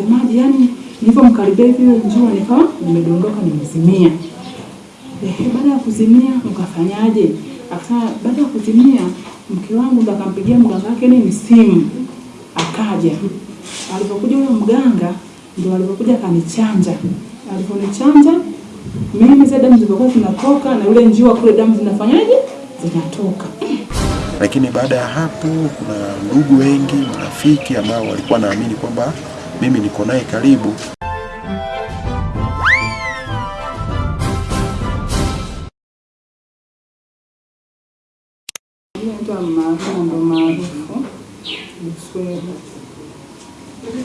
Unasemaje? Yani nilipomkaribia hivi njua nikawa nimedondoka nimezimia. Ehe, baada ya kuzimia ukafanyaje? Akasema baada ya kuzimia mke wangu ndo akampigia mganga wake nini simu, akaja. Alipokuja huyo mganga ndo alipokuja akanichanja. Aliponichanja mimi zile damu zilizokuwa zinatoka na yule njiwa kule damu zinafanyaje? Zinatoka. Lakini baada ya hapo, kuna ndugu wengi, marafiki ambao walikuwa naamini kwamba mimi niko naye karibu.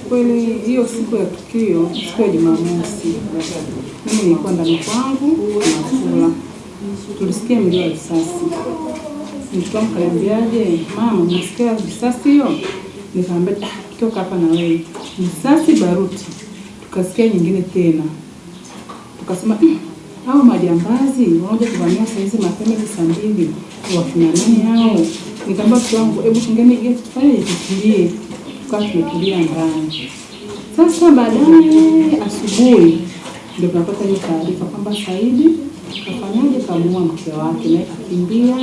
Kweli hiyo siku ya tukio, siku ya Jumamosi, mimi nilikuwa ndani kwangu nakula, tulisikia mlio wa risasi. Mtoto wangu kaniambiaje, mama, nasikia risasi hiyo? Nikamwambia kitoka toka hapa na wewe, risasi baruti. Tukasikia nyingine tena, tukasema "Mm, hao majambazi wanakuja kuvamia saa hizi mapema saa mbili, wakina nani hao? Nikamwambia mtu wangu, hebu tungeni geti tufanye tutulie. Tukawa tumetulia ndani. Sasa baadaye asubuhi ndio tunapata hiyo taarifa kwamba Saidi kafanyaje, kamua mke wake, naye kakimbia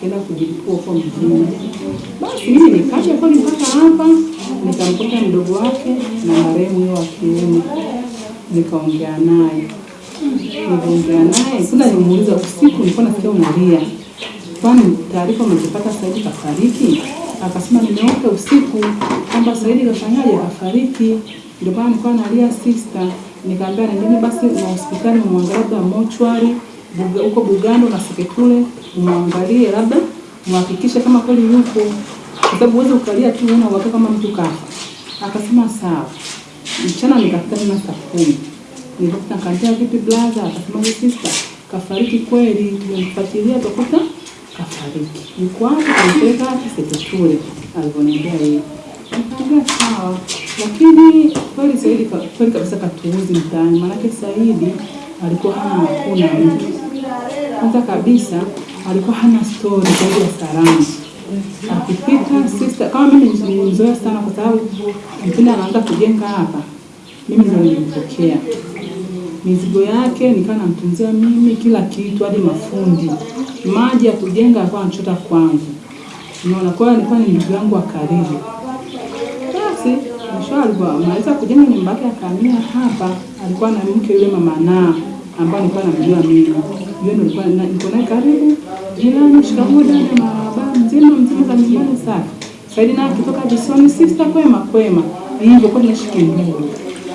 kaenda kujilipua huko mjini. Basi mimi nikaja kweli mpaka hapa, nikamkuta mdogo wake na marehemu huyo wa kiume, nikaongea naye nikaongea naye sasa, nimuuliza usiku, nilikuwa nasikia unalia, kwani taarifa umezipata Saidi kafariki? Akasema nimeota usiku kwamba Saidi kafanyaje, kafariki. Ndio maana nilikuwa nalia sister. Nikamwambia nendeni basi na hospitali mwangalie, mochwari huko Bugando na Seketule, umwangalie labda muhakikishe kama kweli yuko, kwa sababu uweze ukalia tu una uhakika kama mtu kafa. Akasema sawa. Mchana nikafika tena saa kumi nilikuta nikamwambia vipi blaza, akasema huyu sister kafariki kweli, tumemfuatilia tukakuta kafariki. Yuko wapi? Tumpeleka wapi? Seketule, alivyoniambia yeye. Nikaambia sawa, lakini kweli Saidi kweli kabisa katuuzi mtaani, maanake Saidi alikuwa hana hakuna mtu. Kwanza kabisa alikuwa hana stori zaidi ya salamu. Akipita sister, kama mimi nilimzoea sana, kwa sababu mpinda anaanza kujenga hapa, mimi ndio nilimpokea mizigo yake nikawa namtunzia mimi kila kitu, hadi mafundi. Maji ya kujenga alikuwa anachota kwangu, unaona. Kwa hiyo alikuwa ni ndugu yangu wa karibu. Basi mwisho alikuwa amaliza kujenga nyumba yake akahamia hapa, alikuwa na mke yule mama naa ambaye alikuwa namjua mimi, yule ndo nilikuwa niko naye karibu, jirani, shikamoo dada, marahaba, mzima mzima za nyumbani safi. Saidi naye akitoka visoni, sister, kwema kwema, hivyo kwa tunaishi ndugu.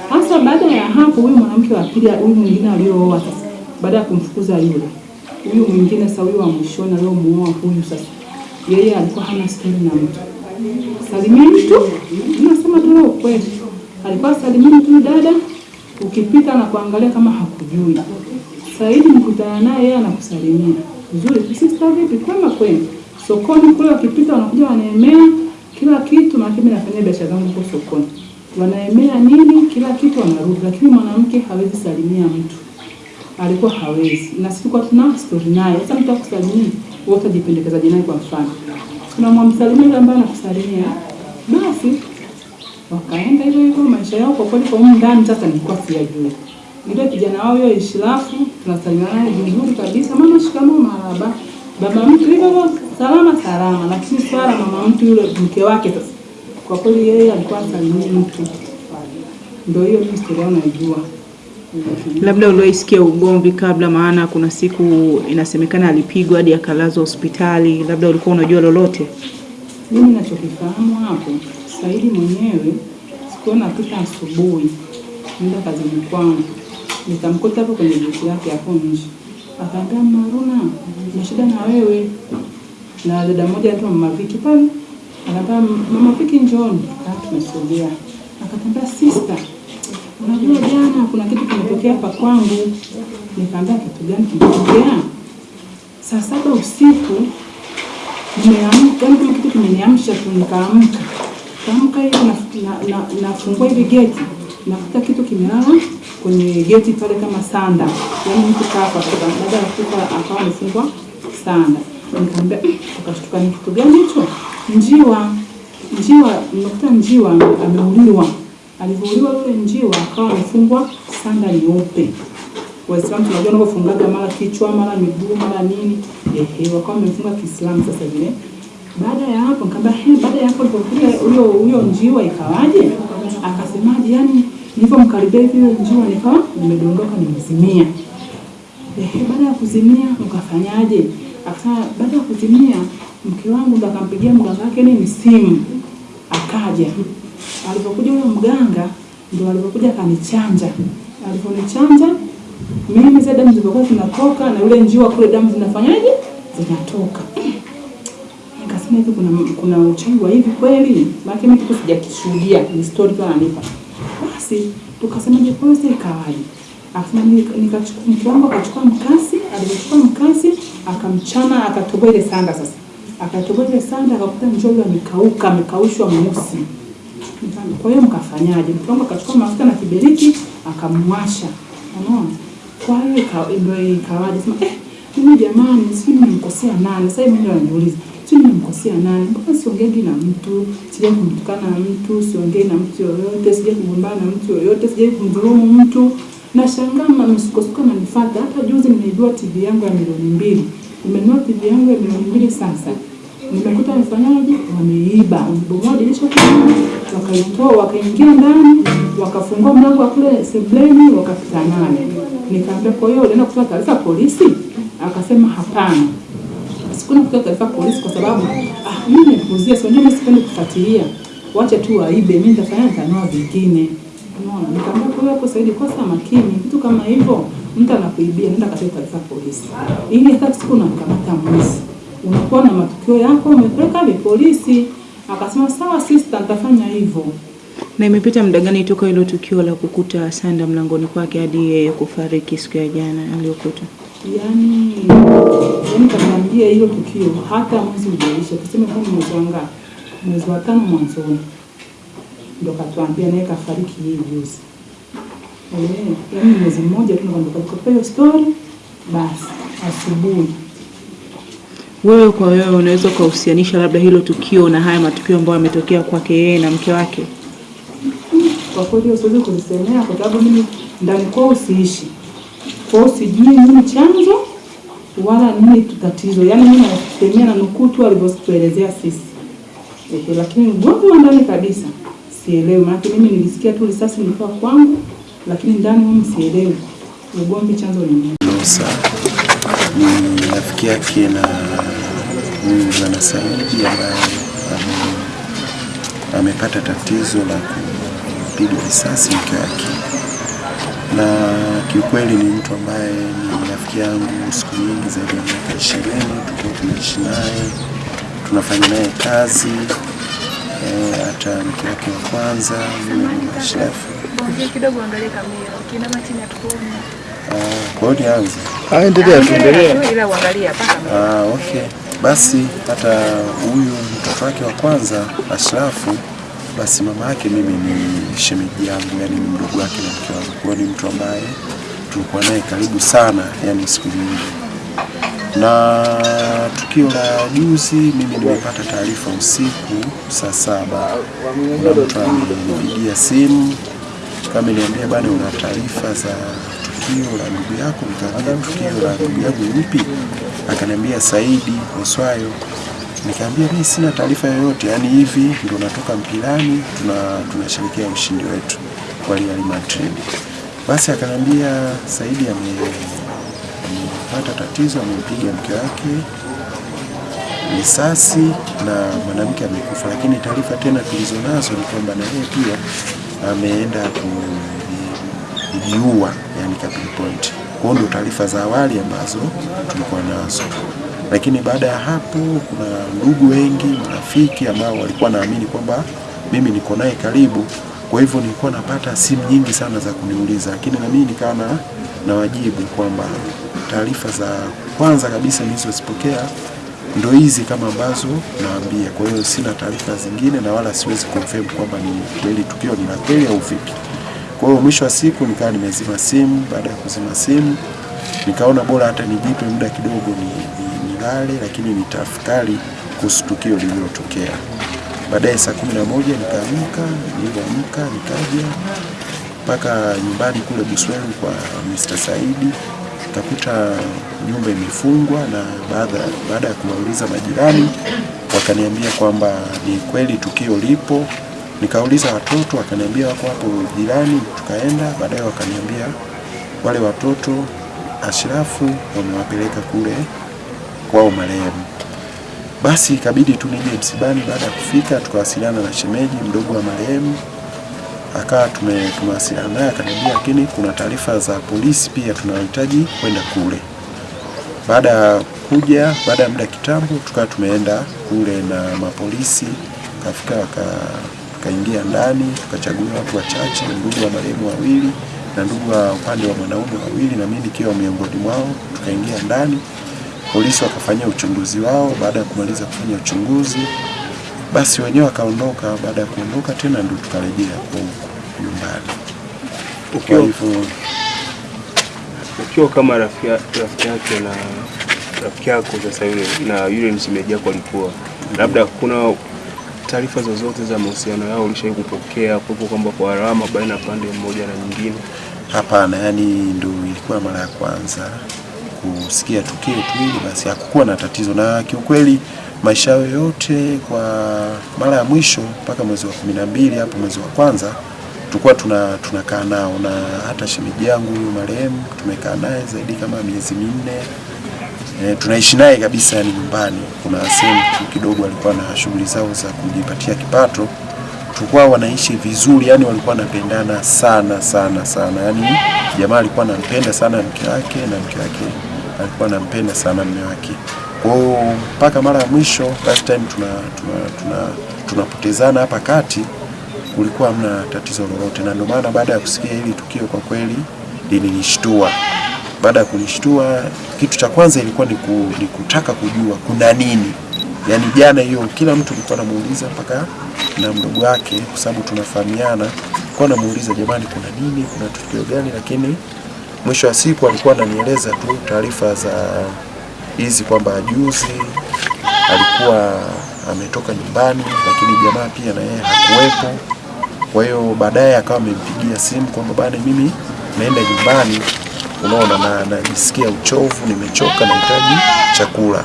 Hasa baada ya hapo, huyu mwanamke wa pili, huyu mwingine aliyooa sasa, baada ya kumfukuza yule, huyu mwingine sasa, huyu wa mwishoni aliyomuoa huyu sasa, yeye alikuwa hana stori na mtu, salimia mtu, nasema tu ukweli, alikuwa salimia tu dada, ukipita na kuangalia kama hakujui. Saidi mkutana naye, yeye anakusalimia vizuri, sister, vipi, kwema kwema. Sokoni kule wakipita wanakuja wanaemea kila kitu, maana mimi nafanya biashara zangu huko sokoni wanaemea nini kila kitu wanarudi, lakini mwanamke hawezi salimia mtu, alikuwa hawezi. Na sisi kwa tuna story naye. Sasa mtu akusalimia, wewe utajipendekezaje naye? Kwa mfano, tunamwamsalimia yule ambaye anakusalimia, basi wakaenda hivyo hivyo maisha yao. Kwa kweli, kwa huko ndani sasa nilikuwa siyajui. Yule kijana wao yule Ishirafu, tunasalimiana naye vizuri kabisa, mama shikamoo, marahaba, baba mtu hivyo salama salama. Lakini swala mama mtu yule mke wake sasa kwa kweli yeye alikuwa asalimii mtu. Ndio hiyo mimi historia naijua. Labda uliwaisikia ugomvi kabla, maana kuna siku inasemekana alipigwa hadi akalazwa hospitali. Labda ulikuwa unajua lolote? Mimi nachokifahamu hapo, Saidi mwenyewe sikuwa pita asubuhi nenda kazini kwangu, nikamkuta hapo kwenye geti yake hapo nje, akaambia Maruna, na shida na wewe na dada mmoja anaitwa Mama Viki pale, akaambia Mama Viki, njooni. Kaa tumesogea, akatambia sister, unajua jana kuna kitu kimetokea hapa kwangu. Nikaambia kitu gani kimetokea? Saa saba usiku nimeamka, kitu kimeniamsha tu, nikaamka kaamka hivi na- na- na- nafungua hivi geti nakuta kitu kimelala kwenye geti pale kama sanda, yaani mtu kafa kutoka baada ya kufa akawa amefungwa sanda. Nikamwambia akashtuka, ni kitu gani hicho? Njiwa, njiwa, nimekuta njiwa ameuliwa Alivyouliwa yule njiwa akawa amefungwa sanda nyeupe. Waislamu tunajua wanavyofungaga mara kichwa mara miguu mara nini, ehe, wakawa wamefunga Kiislamu sasa vile. Baada ya hapo nikamwambia, he, baada ya hapo ndio huyo huyo njiwa ikawaje? Akasemaje, yani nilipomkaribia hivi njiwa nikawa nimedondoka nimezimia. Ehe, baada ya kuzimia ukafanyaje? Akasema baada ya kuzimia mke wangu ndo akampigia mganga wake nini simu, akaja. Alipokuja huyo mganga ndo alipokuja akanichanja. Aliponichanja mimi zile damu zilizokuwa zinatoka na yule njiwa kule damu zinafanyaje? Zinatoka. Nikasema hivi kuna kuna uchawi wa hivi kweli? Maana mimi kitu sijakishuhudia, ni story tu ananipa. Basi tukasema je, ikawaje? Akasema nikachukua mke wangu akachukua mkasi, alichukua mkasi akamchana akatoboa ile sanda sasa. Akatoboa ile sanda akakuta mchoro amekauka, amekaushwa mweusi. Kwa hiyo mkafanyaje? Mke wangu akachukua mafuta na kiberiti akamwasha. Unaona? Kwa hiyo ndio ikawaje? Sema eh, mimi jamani, sijui nimekosea nani? Sasa mimi ndio ananiuliza. Nimemkosea nani? Mbona siongei na mtu? sija kumtukana na mtu, siongei na mtu yoyote, sija kugombana na mtu yoyote, sija kumdhulumu mtu. Nashangaa msukosuko ananifuata. Hata juzi nimeibiwa TV yangu ya milioni mbili. Nimenunua TV yangu ya milioni mbili sasa. Nimekuta wamefanyaje? Wameiba, wamebomoa dirisha kule, wakaitoa, wakaingia ndani, wakafungua mlango wa kule sebleni, wakapita naye. Nikaambia, kwa hiyo unaenda kutoa taarifa polisi? Akasema hapana, sikuna kutoa taarifa polisi kwa sababu ah, mimi nimepuzia, sio mimi sipendi kufuatilia, wacha tu waibe, mimi nitafanya nitanua vingine. Unaona, nikamwambia kwa hapo Saidi, kosa makini, kitu kama hivyo, mtu anakuibia, nenda katoe taarifa polisi, ili hata siku unamkamata mwizi unakuwa na matukio yako umepeleka hadi polisi. Akasema sawa sister, nitafanya hivyo. Na imepita muda gani toka hilo tukio la kukuta sanda mlangoni kwake hadi yeye kufariki siku ya jana aliyokuta? Yaani yani kaniambia hilo tukio hata mwezi ujaisha, tuseme kama mwezi wa mwezi wa tano mwanzoni, ndo katuambia naye kafariki hii juzi. Eh, yani mwezi mmoja tu ndo story, basi asubuhi Wewe kwa wewe unaweza ukahusianisha labda hilo tukio na haya matukio ambayo yametokea kwake yeye na mke wake? kwa kweli siwezi kulisemea kwa sababu mimi ndani kwao siishi. Kwao sijui nini chanzo wala nini tatizo, yaani mimi nasemea na nukuu tu alivyotuelezea sisi. Ehe, lakini ugomvi wa ndani kabisa sielewi, maana mimi nilisikia tu risasi nilikuwa kwangu, lakini ndani mimi sielewi. Ugomvi chanzo ni nini. Rafiki yake na huyu bwana Saidi ambaye amepata tatizo la kupigwa risasi mke wake, na kiukweli ni mtu ambaye ni rafiki yangu siku nyingi zaidi ya miaka ishirini. Tuko tunaishi naye, tunafanya naye kazi hata hata mke wake wa kwanza Ashrafu. Kidogo, kamera. Hatukuoni. Ah, Kwa hiyo nianze Endelea tu, endelea. Endelea ila uangalie hapa kamera. Ah, okay. Basi hata huyu mtoto wake wa kwanza Ashrafu, basi mama yake mimi ni shemeji yangu, yani ni mdogo wake na mke wangu. Kwa ni mtu ambaye tulikuwa naye karibu sana, yani siku nyingi. Na tukio la juzi, mimi nimepata taarifa usiku saa saba, kuna mtu amenipigia simu kama niambia bana, una taarifa za tukio la ndugu yako? Nikamwambia tukio la ndugu yangu lipi? Akaniambia Saidi Oswayo. Nikamwambia mimi sina taarifa yoyote, yani hivi ndio natoka mpilani, tuna ushindi wetu kwa Real Madrid. Basi akanambia Saidi amepata tatizo, amempiga mke wake risasi na mwanamke amekufa, lakini taarifa tena tulizonazo ni kwamba na yeye pia ameenda kujiua, yani capital point. Kwa hiyo ndo taarifa za awali ambazo tulikuwa nazo, lakini baada ya hapo kuna ndugu wengi, marafiki ambao walikuwa naamini kwamba mimi niko naye karibu, kwa hivyo nilikuwa napata simu nyingi sana za kuniuliza, lakini na mimi nikawa na nawajibu kwamba taarifa za kwanza kabisa nilizozipokea ndo hizi kama ambazo naambia. Kwa hiyo sina taarifa zingine na wala siwezi confirm kwamba ni kweli tukio ni la kweli au vipi. Kwa hiyo mwisho wa siku nikawa nimezima simu. Baada ya kuzima simu, nikaona bora hata nijipe muda kidogo ni, ni, nilale, lakini nitafakari kuhusu tukio lililotokea. Baadaye saa kumi na moja nikaamka, nilipoamka nikaja mpaka nyumbani kule Buswelu kwa Mr. Saidi, nikakuta nyumba imefungwa, na baada ya kuwauliza majirani wakaniambia kwamba ni kweli tukio lipo. Nikauliza watoto, wakaniambia wako hapo jirani, tukaenda. Baadaye wakaniambia wale watoto Ashrafu wamewapeleka kule kwao marehemu. Basi ikabidi tu nije msibani. Baada ya kufika, tukawasiliana na shemeji mdogo wa marehemu, akawa tumewasiliana naye, akaniambia lakini kuna taarifa za polisi pia tunahitaji kwenda kule. Baada ya kuja, baada ya muda kitambo, tukawa tumeenda kule na mapolisi, kafika tukaingia ndani, tukachagua watu wachache, ndugu wa marehemu wawili na ndugu wa upande wa mwanaume wawili, na mimi nikiwa miongoni mwao. Tukaingia ndani, polisi wakafanyia uchunguzi wao. Baada ya kumaliza kufanya uchunguzi, basi wenyewe wakaondoka. Baada ya kuondoka tena, ndio tukarejea kwa nyumbani. Kwa Ukiwa, hivyo ukiwa kama rafiki rafiki yake na rafiki yako sasa yule na yule msemaji wako alikuwa labda kuna taarifa zozote za mahusiano yao ulishawahi kupokea kuwepo kwamba kwa alama baina ya pande mmoja na nyingine? Hapana, yani ndio ilikuwa mara ya kwanza kusikia tukio tu hili, basi hakukuwa na tatizo. Na kiukweli maisha yao yote kwa mara ya mwisho mpaka mwezi wa kumi na mbili hapo mwezi wa kwanza tulikuwa tuna tunakaa nao, na hata shemeji yangu huyu marehemu tumekaa naye zaidi kama miezi minne. E, tunaishi naye kabisa yani nyumbani. Kuna sehemu tu kidogo alikuwa na shughuli zao za kujipatia kipato, tulikuwa wanaishi vizuri, yani walikuwa wanapendana sana sana sana, yani jamaa alikuwa anampenda sana mke wake na mke wake alikuwa anampenda sana mume wake. Kwa hiyo mpaka mara ya mwisho last time tuna tuna tuna tunapotezana hapa kati, kulikuwa hamna tatizo lolote, na ndio maana baada ya kusikia hili tukio kwa kweli lilinishtua. Baada ya kunishtua, kitu cha kwanza ilikuwa ni, ku, ni kutaka kujua kuna nini. Yaani jana hiyo kila mtu alikuwa anamuuliza mpaka na mdogo wake, kwa sababu tunafahamiana, alikuwa anamuuliza jamani, kuna nini, kuna tukio gani? Lakini mwisho wa siku alikuwa ananieleza tu taarifa za hizi kwamba juzi alikuwa ametoka nyumbani, lakini jamaa pia na yeye hakuwepo. Kwa hiyo baadaye akawa amempigia simu kwamba bana, mimi naenda nyumbani, unaona, na najisikia uchovu, nimechoka, nahitaji chakula.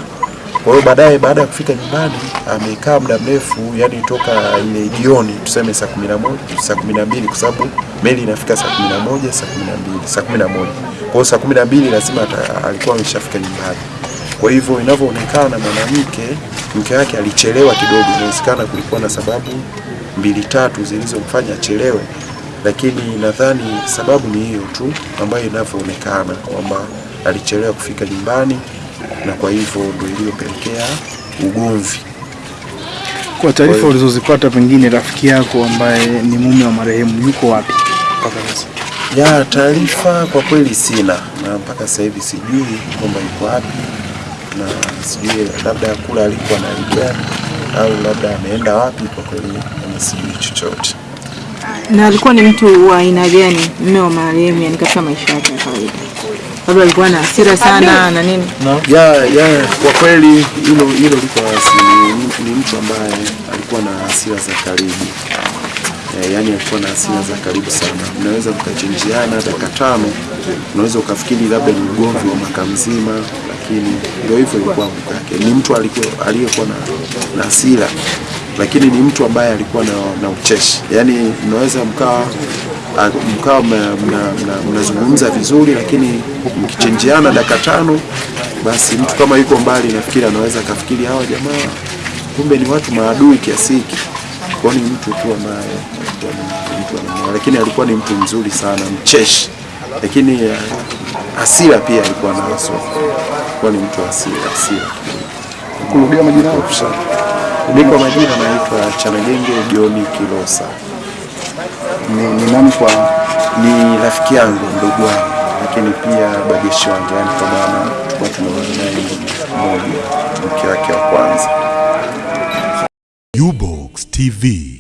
Kwa hiyo baadaye, baada ya kufika nyumbani, amekaa muda mrefu, yani toka ile jioni, tuseme saa kumi na moja saa kumi na mbili kwa sababu meli inafika saa kumi na moja saa kumi na mbili saa kumi na moja Kwa hiyo saa kumi na mbili lazima ata- alikuwa ameshafika nyumbani. Kwa hivyo inavyoonekana, mwanamke mke wake alichelewa kidogo. Inawezekana kulikuwa na sababu mbili tatu zilizomfanya achelewe, lakini nadhani sababu ni hiyo tu ambayo inavyoonekana kwamba alichelewa kufika nyumbani, na kwa hivyo ndio iliyopelekea ugomvi. Kwa taarifa ulizozipata, pengine rafiki yako ambaye ni mume wa marehemu yuko wapi mpaka sasa? Ya taarifa kwa kweli sina, na mpaka sasa hivi sijui kwamba yuko wapi, na sijui labda kula alikuwa na hali au labda ameenda wapi. Kwa kweli sijui chochote. Na alikuwa ni mtu wa aina gani mume wa marehemu, yani katika maisha yake ya kawaida? Labda alikuwa na hasira sana na nini? No. Ya, ya, kwa kweli hilo hilo liko si, Ni, mtu ambaye alikuwa na hasira za karibu e, yani alikuwa na hasira za karibu sana. Mnaweza mkachinjiana dakika tano, unaweza ukafikiri labda ni ugomvi wa mwaka mzima, lakini ndio hivyo ilikuwa mke wake. Ni mtu alikuwa aliyekuwa na, na hasira lakini ni mtu ambaye alikuwa na, na ucheshi, yani mnaweza mkawa a- mkawa mna- mna- mna- mnazungumza vizuri, lakini mkichenjiana dakika tano, basi mtu kama yuko mbali, nafikiri anaweza akafikiri hawa jamaa kumbe ni watu maadui kiasi hiki. Kwa ni mtu tu ambaye alikuwa ni mtu lakini alikuwa ni mtu mzuri sana, mcheshi, lakini asira hasira pia alikuwa nazo. Alikuwa ni mtu hasira, hasira Kurudia majina yako. kwa majina naitwa Chanagenge Joni Kilosa, Ni, ni nani kwa ni rafiki yangu, ndugu wangu, lakini pia bageshi wangu, yani kwa maana kwa tunaoana naye mmoja, mke wake wa kwanza. Ubox TV.